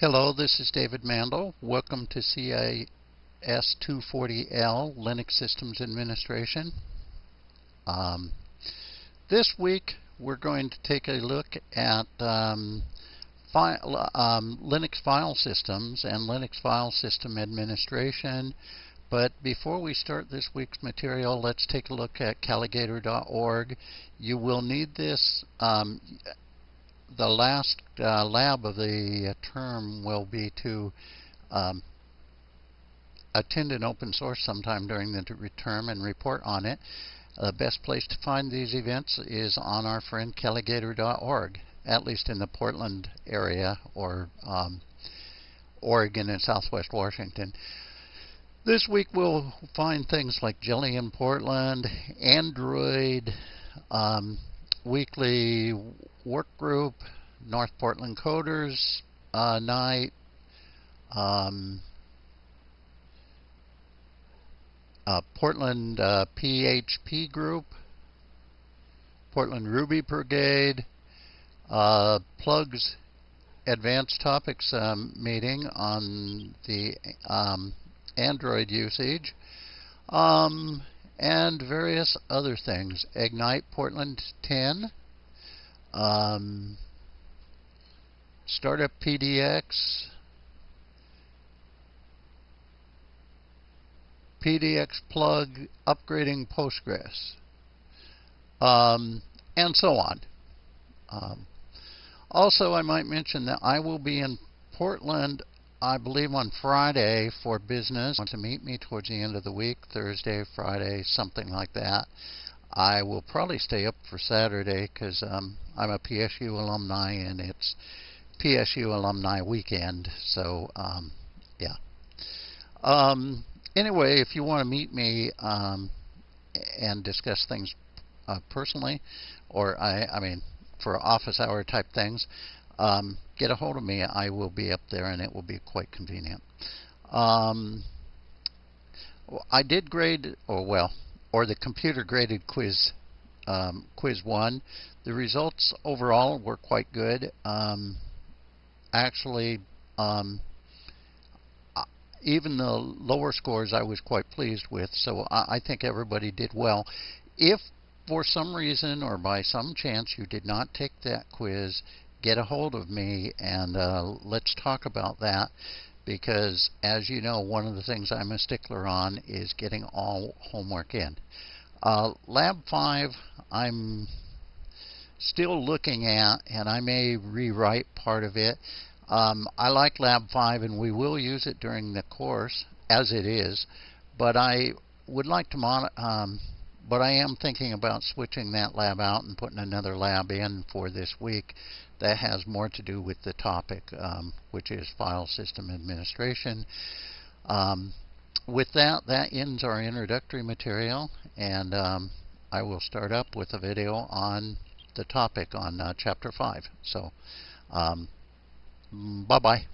Hello, this is David Mandel. Welcome to CIS 240L Linux Systems Administration. Um, this week we're going to take a look at um, file, um, Linux file systems and Linux file system administration. But before we start this week's material, let's take a look at Calagator.org. You will need this um, the last uh, lab of the uh, term will be to um, attend an open source sometime during the term and report on it. The best place to find these events is on our friend Calagator.org, at least in the Portland area or um, Oregon and Southwest Washington. This week we'll find things like Jelly in Portland, Android, um, weekly work group, North Portland Coders uh, night, um, uh, Portland uh, PHP group, Portland Ruby Brigade, uh, plugs advanced topics um, meeting on the um, Android usage. Um, and various other things. Ignite Portland 10, um, Startup PDX, PDX plug upgrading Postgres, um, and so on. Um, also, I might mention that I will be in Portland I believe on Friday for business. Want to meet me towards the end of the week, Thursday, Friday, something like that. I will probably stay up for Saturday because um, I'm a PSU alumni and it's PSU alumni weekend. So um, yeah. Um, anyway, if you want to meet me um, and discuss things uh, personally, or I, I mean for office hour type things, um, get a hold of me. I will be up there and it will be quite convenient. Um, I did grade, or well, or the computer graded quiz, um, quiz one. The results overall were quite good. Um, actually, um, even the lower scores I was quite pleased with, so I, I think everybody did well. If for some reason or by some chance you did not take that quiz, get a hold of me and uh, let's talk about that because as you know one of the things I'm a stickler on is getting all homework in. Uh, Lab 5 I'm still looking at and I may rewrite part of it. Um, I like Lab 5 and we will use it during the course as it is but I would like to um, but I am thinking about switching that lab out and putting another lab in for this week that has more to do with the topic, um, which is file system administration. Um, with that, that ends our introductory material, and um, I will start up with a video on the topic on uh, Chapter 5. So, um, bye-bye.